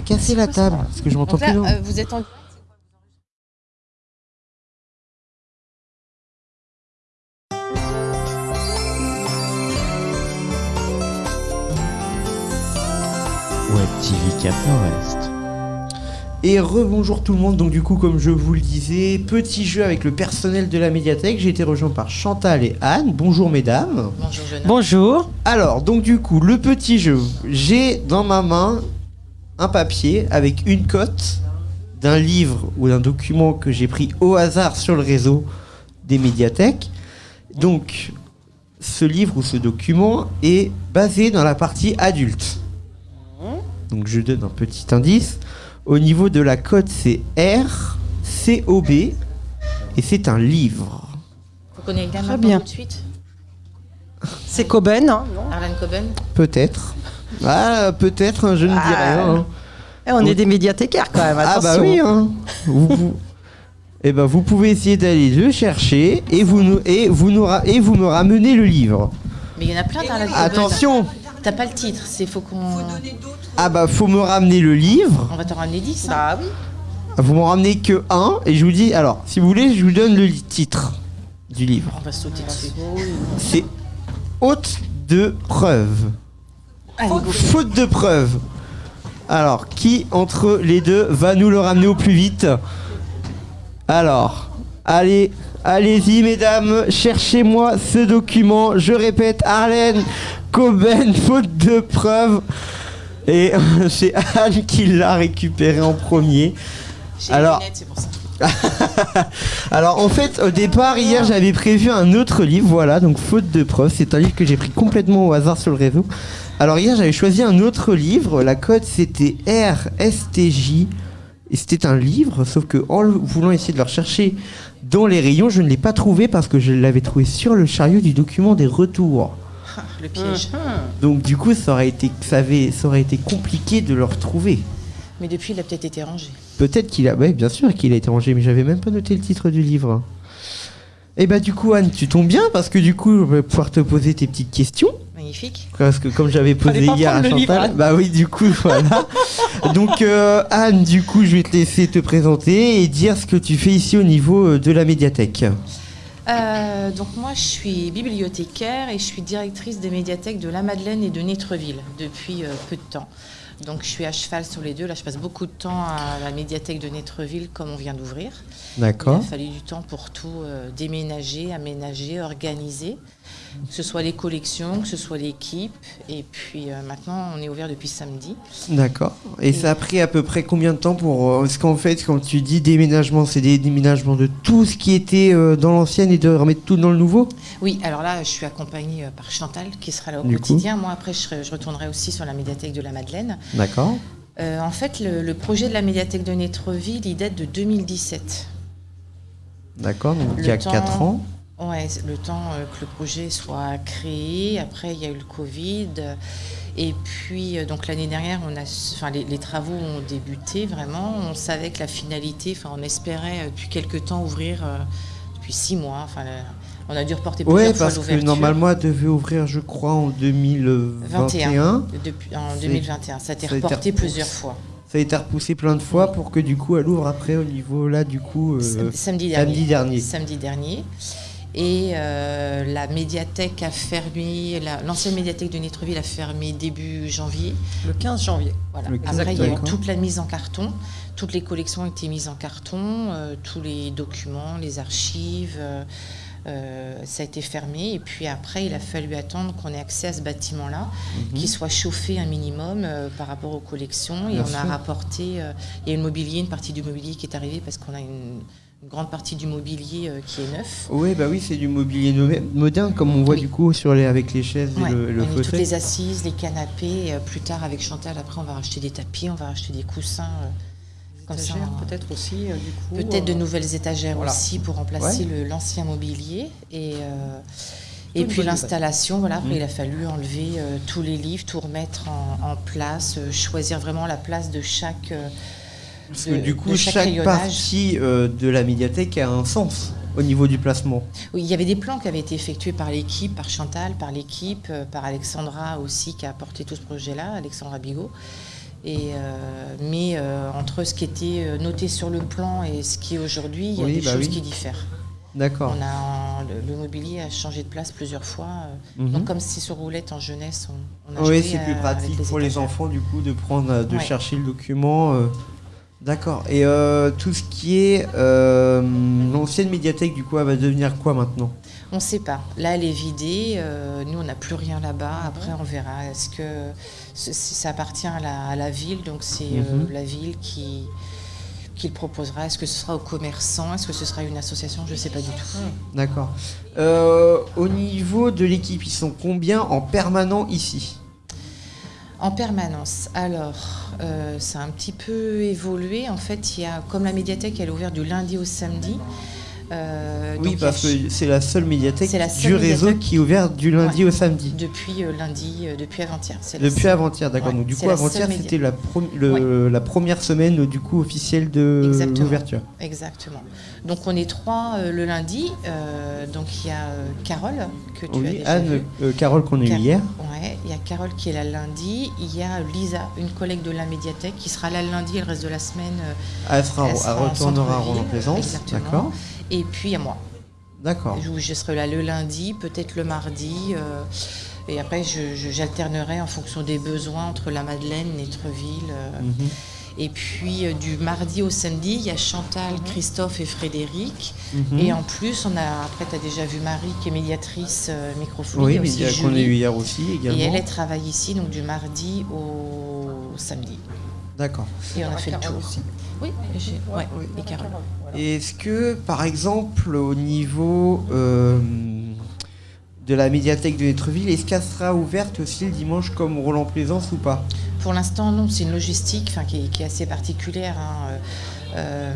cassé la table parce que je m'entends là, plus. euh, vous êtes en. Web TV Cap Nord-Est. Et rebonjour tout le monde, donc du coup comme je vous le disais, petit jeu avec le personnel de la médiathèque, j'ai été rejoint par Chantal et Anne, bonjour mesdames. Bonjour. Bonjour. Alors donc du coup le petit jeu, j'ai dans ma main un papier avec une cote d'un livre ou d'un document que j'ai pris au hasard sur le réseau des médiathèques. Donc ce livre ou ce document est basé dans la partie adulte. Donc je donne un petit indice. Au niveau de la cote, c'est R, COB, et c'est un livre. Vous connaissez Très bien. tout de suite C'est Coben, hein, non? Arlan Coben? Peut-être. Ah, peut-être, hein, je ne dis Ah. rien. hein. Eh, On est des médiathécaires quand même, Ah bah oui, hein. vous, vous- Eh ben, vous pouvez essayer d'aller le chercher et vous, nous, et, vous nous ra- et vous me ramenez le livre. Mais il y en a plein d'Arlan Coben. Attention T'as pas le titre, c'est faut qu'on. Ah bah faut me ramener le livre. On va t'en ramener 10. hein. Bah oui. Vous m'en ramenez que un et je vous dis... Alors, si vous voulez, je vous donne le titre du livre. On va sauter dessus. C'est Haute de preuve. Allez. Faute de preuve. Alors, qui entre les deux va nous le ramener au plus vite Alors, allez, allez-y mesdames, cherchez-moi ce document. Je répète, Arlène Coben, faute de preuve. Et c'est Anne qui l'a récupéré en premier. J'ai Alors- lunettes, pour ça. Alors en fait au départ hier j'avais prévu un autre livre voilà donc faute de preuve c'est un livre que j'ai pris complètement au hasard sur le réseau. Alors hier j'avais choisi un autre livre la code c'était RSTJ et c'était un livre sauf que en voulant essayer de le rechercher dans les rayons je ne l'ai pas trouvé parce que je l'avais trouvé sur le chariot du document des retours. Le piège. Donc du coup ça aurait été ça, avait- ça aurait été compliqué de le retrouver. Mais depuis, il a peut-être été rangé. Peut-être qu'il a. Ouais, bien sûr qu'il a été rangé, mais j'avais même pas noté le titre du livre. Et bah, du coup, Anne, tu tombes bien parce que du coup, je vais pouvoir te poser tes petites questions. Magnifique. Parce que, comme j'avais posé hier à Chantal. livre, bah oui, du coup, voilà. Donc, euh, Anne, du coup, je vais te laisser te présenter et dire ce que tu fais ici au niveau euh, de la médiathèque. Euh, donc moi, je suis bibliothécaire et je suis directrice des médiathèques de La Madeleine et de Nétreville depuis euh, peu de temps. Donc je suis à cheval sur les deux. Là, je passe beaucoup de temps à la médiathèque de Nétreville comme on vient d'ouvrir. Il a fallu du temps pour tout euh, déménager, aménager, organiser, que ce soit les collections, que ce soit l'équipe. Et puis euh, maintenant, on est ouvert depuis samedi. D'accord. Et ça a pris à peu près combien de temps pour. euh, Parce qu'en fait, quand tu dis déménagement, c'est des déménagements de tout ce qui était euh, dans l'ancienne et de remettre tout dans le nouveau? Oui, alors là, je suis accompagnée euh, par Chantal qui sera là au Du coup. quotidien. Moi, après, je, serai- je retournerai aussi sur la médiathèque de la Madeleine. D'accord. Euh, en fait, le, le projet de la médiathèque de Nétreville, il date de 2017. D'accord, donc il y Le a temps- 4 ans. Ouais, le temps euh, que le projet soit créé. Après, il y a eu le Covid. Et puis, euh, donc l'année dernière, on a, enfin, les, les travaux ont débuté vraiment. On savait que la finalité, enfin, on espérait euh, depuis quelques temps ouvrir euh, depuis six mois. Enfin, on a dû reporter plusieurs Ouais, fois parce que normalement, elle devait ouvrir, je crois, en 2021. Depuis, en C'est- 2021. Ça a été ça a été reporté plusieurs fois. Ça a été repoussé plein de fois pour que du coup, elle ouvre après au niveau là, du coup, euh, Sam- samedi dernier. samedi dernier. Samedi dernier. Et euh, la médiathèque a fermé, la- l'ancienne médiathèque de Nétreville a fermé début janvier. Le 15 janvier. Voilà. Le 15, Après, il y a eu toute la mise en carton. Toutes les collections ont été mises en carton, euh, tous les documents, les archives. euh, euh, ça a été fermé. Et puis après, il a fallu attendre qu'on ait accès à ce bâtiment-là, Mhm. qui soit chauffé un minimum euh, par rapport aux collections. Et Bien on a rapporté, euh, il y a une mobilier, une partie du mobilier qui est arrivée parce qu'on a une, une grande partie du mobilier euh, qui est neuf. Ouais, bah oui, c'est du mobilier moderne, comme on voit Oui. du coup sur les, avec les chaises Ouais, et le, le on a mis toutes fauteuil. les assises, les canapés. et, euh, plus tard, avec Chantal, après, on va racheter des tapis, on va racheter des coussins. euh, comme ça, Étagères, on- peut-être aussi, euh, du coup. Peut-être de euh, nouvelles étagères voilà. aussi pour remplacer Ouais. le- l'ancien mobilier. Et, euh, et puis l'installation, voilà, après Mm. il a fallu enlever euh, tous les livres, tout remettre en, en place, euh, choisir vraiment la place de chaque. Parce de- que du coup, chaque, partie euh, de la médiathèque a un sens au niveau du placement. Oui, il y avait des plans qui avaient été effectués par l'équipe, par Chantal, par l'équipe, euh, par Alexandra aussi qui a apporté tout ce projet-là, Alexandra Bigot. Et, euh, mais euh, entre ce qui était noté sur le plan et ce qui est aujourd'hui, il y a Oui, des bah choses oui. qui diffèrent. D'accord. On a, le, mobilier a changé de place plusieurs fois. Mhm. Donc comme c'est sur roulette en jeunesse, on, on a Oui, c'est plus pratique pour les enfants, du coup, de prendre, de Ouais. chercher le document. euh, D'accord. Et euh, tout ce qui est euh, l'ancienne médiathèque, du coup, elle va devenir quoi maintenant? On ne sait pas. Là, elle est vidée. euh, nous, on n'a plus rien là-bas. Après, on verra. Est-ce que ça appartient à la, à la ville? Donc, c'est Mhm. la ville qui, qui le proposera. Est-ce que ce sera aux commerçants? Est-ce que ce sera une association? Je ne sais pas du tout. D'accord. Au niveau de l'équipe, ils sont combien en permanent ici? En permanence. Alors, euh, ça a un petit peu évolué. En fait, il y a, comme la médiathèque, elle est ouverte du lundi au samedi. Euh, Oui, donc parce que c'est la seule médiathèque du réseau qui est ouverte du lundi Ouais. au samedi. depuis euh, lundi, euh, depuis avant-hier. Depuis avant-hier, d'accord. Ouais, Donc du coup, avant-hier, c'était la, première semaine du coup officielle de Exactement. l'ouverture. Exactement. Donc on est trois le lundi. Donc il y a Carole que tu as Oui, déjà Anne, Carole qu'on a eu hier. Ouais, il y a Carole qui est là le lundi. Il y a Lisa, une collègue de la médiathèque, qui sera là le lundi et le reste de la semaine. Elle, sera, Elle elle sera en retournera centre-ville, Roland-Plaisance. D'accord. Et puis il y a moi. D'accord. je serai là le lundi, peut-être le mardi. euh, et après, j'alternerai en fonction des besoins entre la Madeleine, Netreville. euh, Mhm. Et puis euh, du mardi au samedi, il y a Chantal, Christophe et Frédéric. Mhm. Et en plus, on a, après, tu as déjà vu Marie qui est médiatrice euh, microphonie. Oui, aussi qu'on a eu hier aussi également. Et elle, elle travaille ici, donc du mardi au samedi. D'accord. Et on a fait le tour. Oui, j'ai- ouais, et Carole. Et Est-ce que, par exemple, au niveau euh, de la médiathèque de Netreville, est-ce qu'elle sera ouverte aussi le dimanche comme Roland-Plaisance ou pas? Pour l'instant, non, c'est une logistique enfin, qui, est, qui est assez particulière. hein. Euh, euh,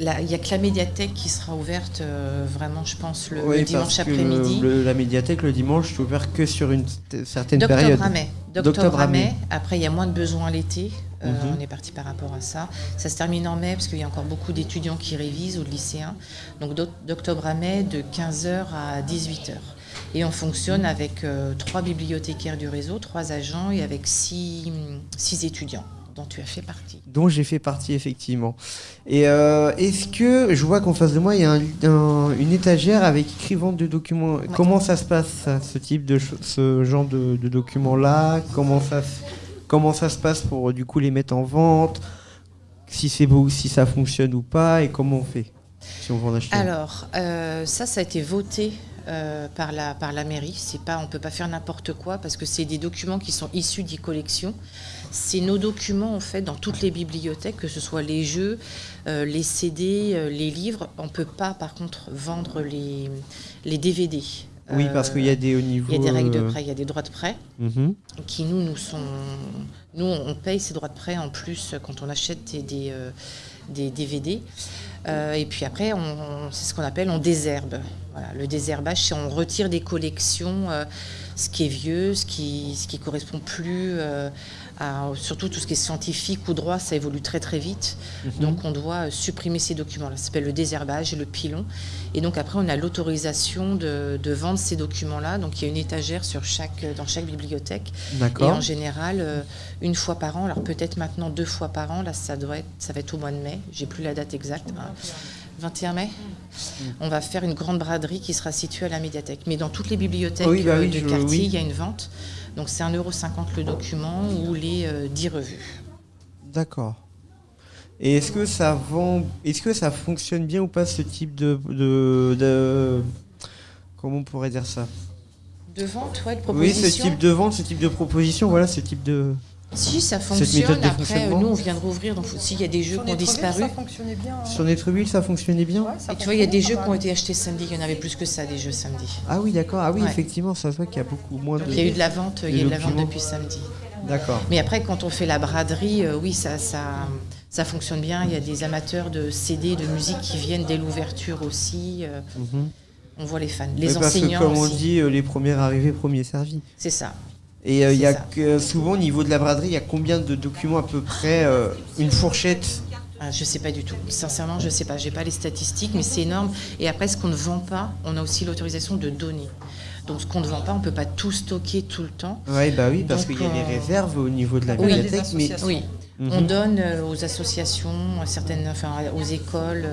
Il n'y a que la médiathèque qui sera ouverte euh, vraiment, je pense, le, dimanche après-midi. la médiathèque le dimanche est ouverte que sur une certaine période. D'octobre à mai. D'octobre D'octobre à mai. Après, il y a moins de besoins l'été. Euh, Mhm. On est parti par rapport à ça. Ça se termine en mai parce qu'il y a encore beaucoup d'étudiants qui révisent ou de lycéens. Donc d'oc- d'octobre à mai, de 15h à 18h. Et on fonctionne avec euh, trois bibliothécaires du réseau, trois agents et avec six, six étudiants dont tu as fait partie. dont j'ai fait partie effectivement. Et euh, est-ce que je vois qu'en face de moi il y a un- un- une étagère avec écrit vente de documents. Comment ça se passe ce type de ce genre de, de documents là Comment ça se- comment ça se passe pour du coup les mettre en vente? Si c'est beau, si ça fonctionne ou pas? Et comment on fait si on veut en acheter. Alors, euh, ça, ça a été voté euh, par, la, par la mairie. C'est pas, on ne peut pas faire n'importe quoi parce que c'est des documents qui sont issus des collections. C'est nos documents, en fait, dans toutes les bibliothèques, que ce soit les jeux, euh, les CD, euh, les livres. On ne peut pas, par contre, vendre les, les DVD. oui, parce qu'il y a des au niveau. il y a des règles de prêt, il y a des droits de prêt mhm. qui nous, nous sont. Nous, on paye ces droits de prêt en plus quand on achète des, des, des DVD. Euh, et puis après, c'est ce qu'on appelle on désherbe. Le désherbage, c'est on retire des collections euh, ce qui est vieux, ce qui ce qui correspond plus euh, à surtout tout ce qui est scientifique ou droit, ça évolue très très vite. Donc on doit euh, supprimer ces documents-là. Ça s'appelle le désherbage et le pilon. Et donc après, on a l'autorisation de, de vendre ces documents-là. Donc il y a une étagère sur chaque dans chaque bibliothèque. Et en général, euh, une fois par an, alors peut-être maintenant deux fois par an, là ça doit être, ça va être au mois de mai, j'ai plus la date exacte, hein. 21 mai, on va faire une grande braderie qui sera située à la médiathèque. Mais dans toutes les bibliothèques Oui, bah euh, oui, je- quartier, oui. il y a une vente. Donc c'est 1,50€ le document ou les euh, 10 revues. D'accord. Et est-ce que ça vend, est-ce que ça fonctionne bien ou pas ce type de, de, de- comment on pourrait dire ça? De vente, ouais, de Oui, proposition. ce type de vente, ce type de proposition, voilà, ce type de. Si, ça fonctionne. Après, euh, nous, on vient de rouvrir. Donc, s'il y a des jeux Sur qui ont disparu. Ça fonctionnait bien. hein. Sur Netreville, ça fonctionnait bien. Ouais, ça Et tu vois, il y a des jeux qui ont été achetés samedi. Il y en avait plus que ça, des jeux samedi. Ah oui, d'accord. Ah oui, Ouais. effectivement, ça se voit qu'il y a beaucoup moins de. Il y a eu de la vente, il y a eu de la vente depuis samedi. D'accord. Mais après, quand on fait la braderie, euh, oui, ça, ça, ça fonctionne bien. Il y a des amateurs de CD, de musique qui viennent dès l'ouverture aussi. euh, Mhm. on voit les fans. Les Oui, parce que enseignants comme on dit, euh, les premiers arrivés, premiers servis. C'est ça. Et euh, il y a que, souvent au niveau de la braderie, il y a combien de documents à peu près euh, Une fourchette Ah, je sais pas du tout. Sincèrement, je sais pas. J'ai pas les statistiques, mais c'est énorme. Et après, ce qu'on ne vend pas, on a aussi l'autorisation de donner. Donc ce qu'on ne vend pas, on ne peut pas tout stocker tout le temps. Ouais, bah oui, parce qu'il y a des euh, réserves au niveau de la Oui, mais associations. Oui, Mhm. on donne aux associations, à certaines, enfin aux écoles.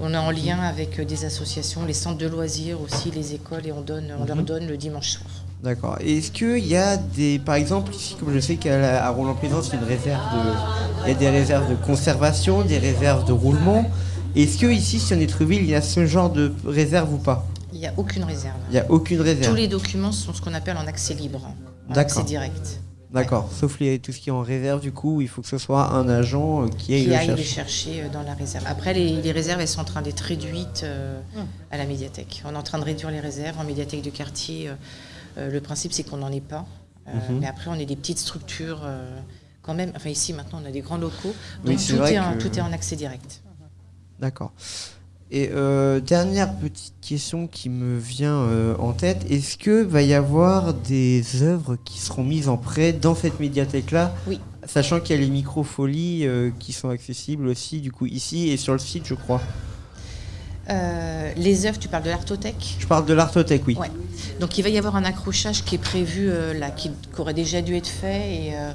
on est en lien avec des associations, les centres de loisirs aussi, les écoles, et on donne, on leur Mhm. donne le dimanche soir. D'accord. Est-ce qu'il y a des. Par exemple, ici, comme je sais qu'à Roland-Plaisance, il y a une réserve de. Il y a des réserves de conservation, des réserves de roulement. Est-ce que ici, sur Netreville, il y a ce genre de réserve ou pas? Il n'y a aucune réserve. Il n'y a aucune Tous réserve. les documents sont ce qu'on appelle en accès libre, en D'accord. accès direct. D'accord. Sauf les, tout ce qui est en réserve, du coup, il faut que ce soit un agent euh, qui aille Qui le aille les chercher. euh, dans la réserve. Après, les, les réserves, elles sont en train d'être réduites euh, Hum. à la médiathèque. On est en train de réduire les réserves en médiathèque de quartier. euh, le principe, c'est qu'on n'en ait pas. Euh, Mhm. Mais après, on est des petites structures euh, quand même. Enfin, ici, maintenant, on a des grands locaux. Donc, tout, est en, que- tout est en accès direct. D'accord. Et euh, dernière petite question qui me vient euh, en tête, est-ce que va y avoir des œuvres qui seront mises en prêt dans cette médiathèque-là? Oui. Sachant qu'il y a les microfolies euh, qui sont accessibles aussi, du coup, ici et sur le site, je crois. Euh, les œuvres, tu parles de l'artothèque? Je parle de l'artothèque, oui. Ouais. Donc il va y avoir un accrochage qui est prévu euh, là, qui, qui aurait déjà dû être fait et, euh,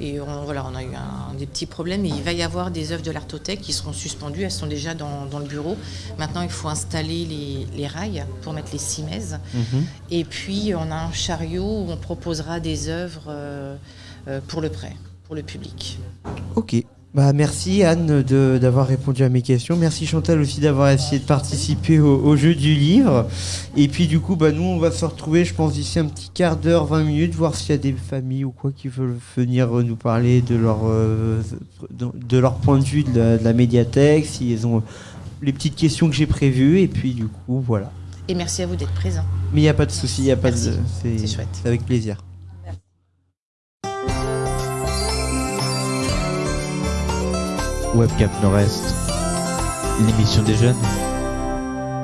et on, voilà, on a eu un- des petits problèmes. Et il va y avoir des œuvres de l'artothèque qui seront suspendues. Elles sont déjà dans, dans le bureau. Maintenant, il faut installer les, les rails pour mettre les cimaises. Mhm. Et puis on a un chariot où on proposera des œuvres pour le prêt, pour le public. Ok. Bah, merci Anne de- d'avoir répondu à mes questions. Merci Chantal aussi d'avoir essayé de participer au, au jeu du livre. Et puis du coup, bah, nous on va se retrouver, je pense, d'ici un petit quart d'heure, 20 minutes, voir s'il y a des familles ou quoi qui veulent venir nous parler de leur, euh, de, leur point de vue de la, de la médiathèque, s'ils ont les petites questions que j'ai prévues. Et puis du coup, voilà. Et merci à vous d'être présents. Mais il n'y a pas de souci, il n'y a pas de. Merci. C'est C'est chouette. c'est avec plaisir. Webcap Nord-Est, l'émission des jeunes.